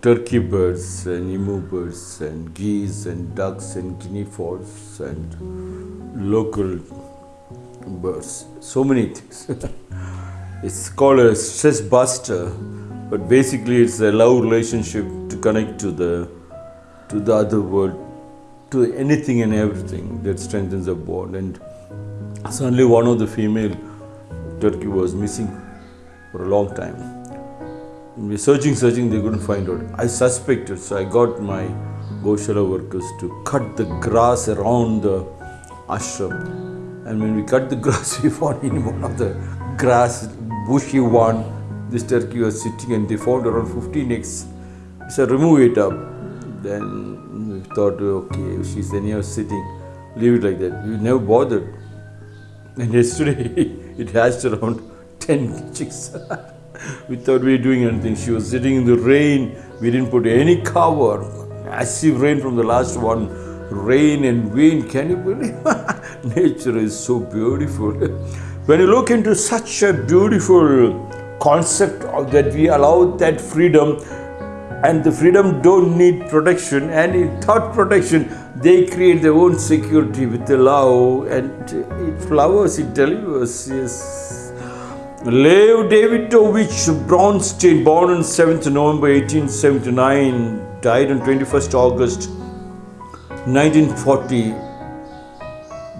Turkey birds and emu birds and geese and ducks and guinea fowls and local birds. So many things. it's called a stress buster, but basically it's a love relationship to connect to the to the other world, to anything and everything that strengthens the bond. And suddenly one of the female turkey was missing for a long time. We're searching, searching, they couldn't find out. I suspected, so I got my Goshala workers to cut the grass around the ashram. And when we cut the grass, we found in one of the grass, bushy one, this turkey was sitting and they found around 15 eggs. We said, remove it up. Then we thought, okay, she's anyhow sitting, leave it like that. We never bothered. And yesterday it hatched around 10 chicks. we thought we doing anything. She was sitting in the rain. We didn't put any cover. Massive rain from the last one. Rain and wind. Can you believe? Nature is so beautiful. when you look into such a beautiful concept of that we allow that freedom and the freedom don't need protection and without protection they create their own security with the love and it flowers it delivers yes Lev Davidovich Bronstein, born on 7th November 1879, died on 21st August 1940.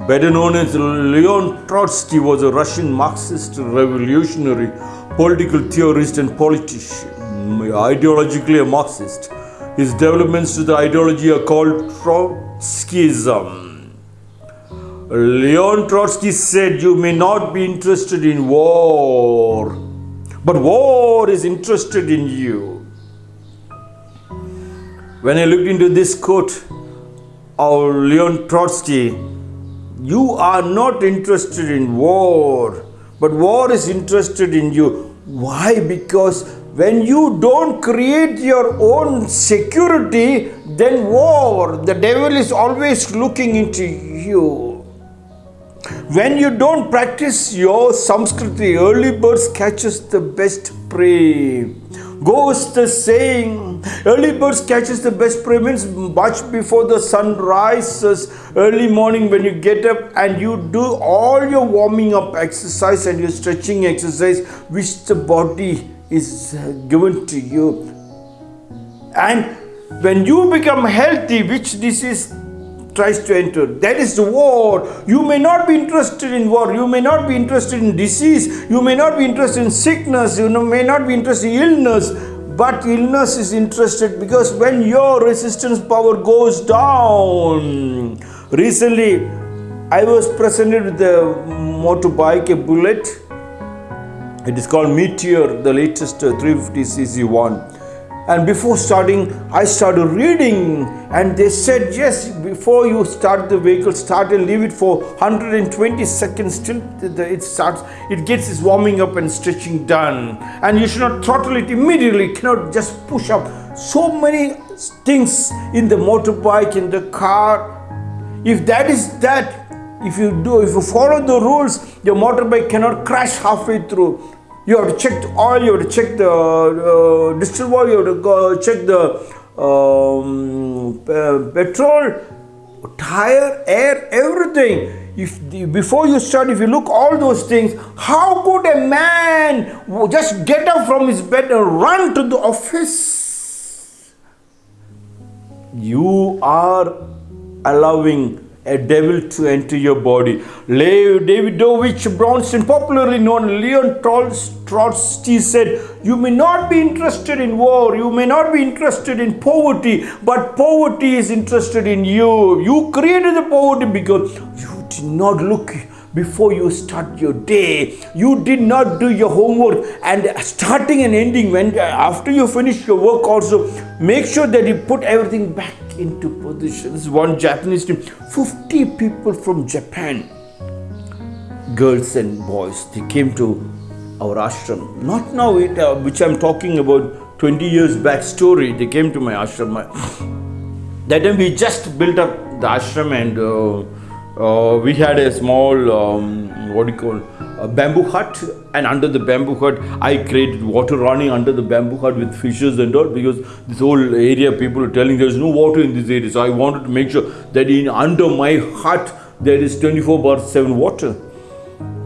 Better known as Leon Trotsky, was a Russian Marxist revolutionary, political theorist, and politician. Ideologically a Marxist. His developments to the ideology are called Trotskyism. Leon Trotsky said, You may not be interested in war, but war is interested in you. When I looked into this quote of Leon Trotsky, you are not interested in war, but war is interested in you. Why? Because when you don't create your own security, then war, the devil is always looking into you. When you don't practice your Samskriti, early birds catches the best prey. Goes the saying, early birds catches the best prey means much before the sun rises, early morning when you get up and you do all your warming up exercise and your stretching exercise which the body is uh, given to you. And when you become healthy, which this is tries to enter. That is the war. You may not be interested in war. You may not be interested in disease. You may not be interested in sickness. You may not be interested in illness. But illness is interested because when your resistance power goes down. Recently, I was presented with a motorbike, a bullet. It is called Meteor, the latest uh, 350cc one and before starting i started reading. And they said yes before you start the vehicle start and leave it for 120 seconds till it starts it gets its warming up and stretching done. And you should not throttle it immediately. Cannot just push up. So many things in the motorbike in the car. If that is that if you do if you follow the rules your motorbike cannot crash halfway through you have to check the oil, you have to check the uh, distilled oil, you have to go check the um, petrol, tire, air, everything. If the, before you start, if you look all those things, how could a man just get up from his bed and run to the office? You are allowing a devil to enter your body. Lev Davidovich Bronstein, popularly known Leon Trotsky, said, You may not be interested in war, you may not be interested in poverty, but poverty is interested in you. You created the poverty because you did not look before you start your day. You did not do your homework and starting and ending when after you finish your work also make sure that you put everything back into position. This is one Japanese team. 50 people from Japan, girls and boys, they came to our ashram. Not now, it, uh, which I'm talking about 20 years back story. They came to my ashram. That time we just built up the ashram and uh, uh, we had a small, um, what do you call, a bamboo hut, and under the bamboo hut, I created water running under the bamboo hut with fishes and all because this whole area people are telling there's no water in this area. So I wanted to make sure that in under my hut there is 24 bar 7 water.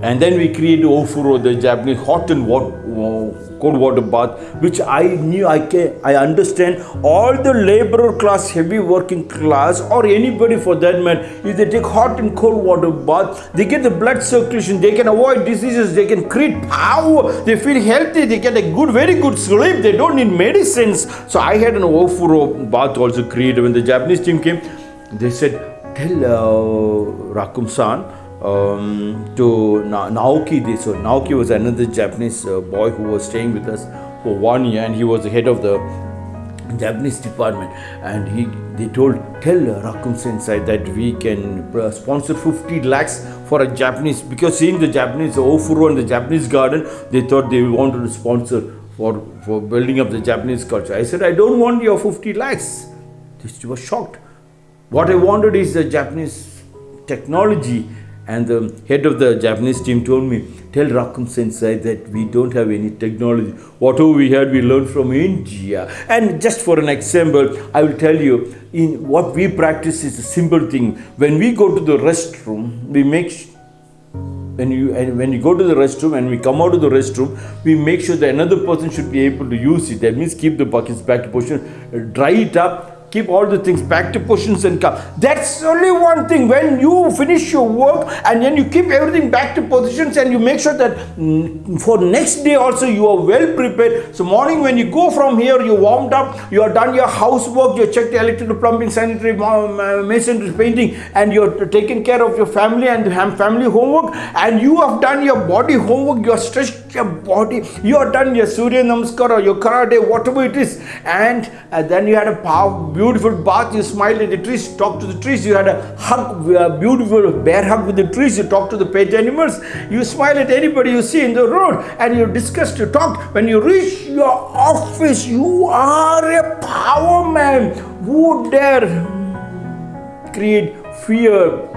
And then we created Ofuro, the Japanese hot and cold water bath, which I knew I can, I understand all the laborer class, heavy working class, or anybody for that matter, if they take hot and cold water bath, they get the blood circulation, they can avoid diseases, they can create power, they feel healthy, they get a good, very good sleep, they don't need medicines. So I had an Ofuro bath also created. When the Japanese team came, they said, tell uh, Rakum-san, um, to Na- Naoki. This so Naoki was another Japanese uh, boy who was staying with us for one year, and he was the head of the Japanese department. And he they told tell Rakum Sensei that we can uh, sponsor 50 lakhs for a Japanese because seeing the Japanese Ofuro and the Japanese garden, they thought they wanted to sponsor for for building up the Japanese culture. I said I don't want your 50 lakhs. They was shocked. What I wanted is the Japanese technology and the head of the Japanese team told me, tell Rakum Sensei that we don't have any technology. Whatever we had, we learned from India. And just for an example, I will tell you, in what we practice is a simple thing. When we go to the restroom, we make when you and when you go to the restroom and we come out of the restroom, we make sure that another person should be able to use it. That means keep the buckets back position, dry it up, keep all the things back to positions and come. That's only one thing. When you finish your work and then you keep everything back to positions and you make sure that mm, for next day also you are well prepared. So morning when you go from here, you warmed up, you have done your housework, you checked electrical, plumbing, sanitary, masonry, painting, and you're taking care of your family and family homework, and you have done your body homework, you have stretched your body, you have done your Surya Namaskar or your karate, whatever it is, and uh, then you had a power beautiful bath, you smiled at the trees, talked to the trees, you had a hug, a beautiful bear hug with the trees, you talked to the pet animals, you smile at anybody you see in the road, and you discussed, you talked. When you reach your office, you are a power man. Who dare create fear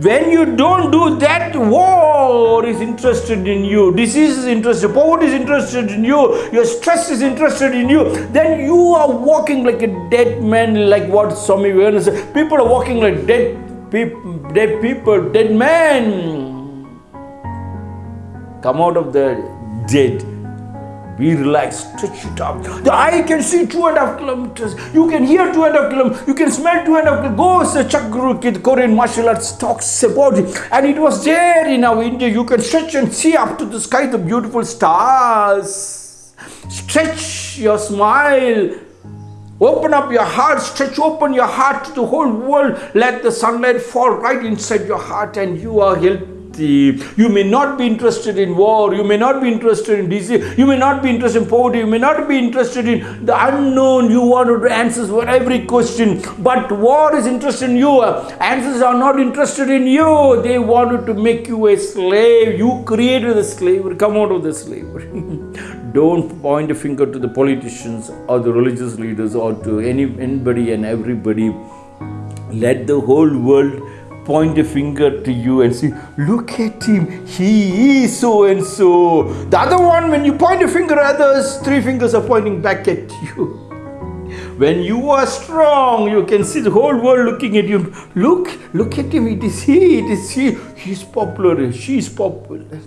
when you don't do that, war is interested in you, disease is interested, poverty is interested in you, your stress is interested in you, then you are walking like a dead man, like what Swami Vivekananda said. People are walking like dead, people, dead people, dead men. Come out of the dead be relaxed, stretch it up. The eye can see two and a half kilometers. You can hear two and a half kilometers. You can smell two and a half kilometers. Go, Chakru Kid, Korean martial arts talks about it. And it was there in our India. You can stretch and see up to the sky the beautiful stars. Stretch your smile. Open up your heart, stretch open your heart to the whole world. Let the sunlight fall right inside your heart, and you are healthy you may not be interested in war. You may not be interested in disease. You may not be interested in poverty. You may not be interested in the unknown. You wanted answers for every question. But war is interested in you. Answers are not interested in you. They wanted to make you a slave. You created the slavery. Come out of the slavery. Don't point a finger to the politicians or the religious leaders or to any anybody and everybody. Let the whole world point a finger to you and say, Look at him, he is so and so. The other one, when you point a finger at others, three fingers are pointing back at you. When you are strong, you can see the whole world looking at you. Look, look at him, it is he, it is he. He's popular, she's popular.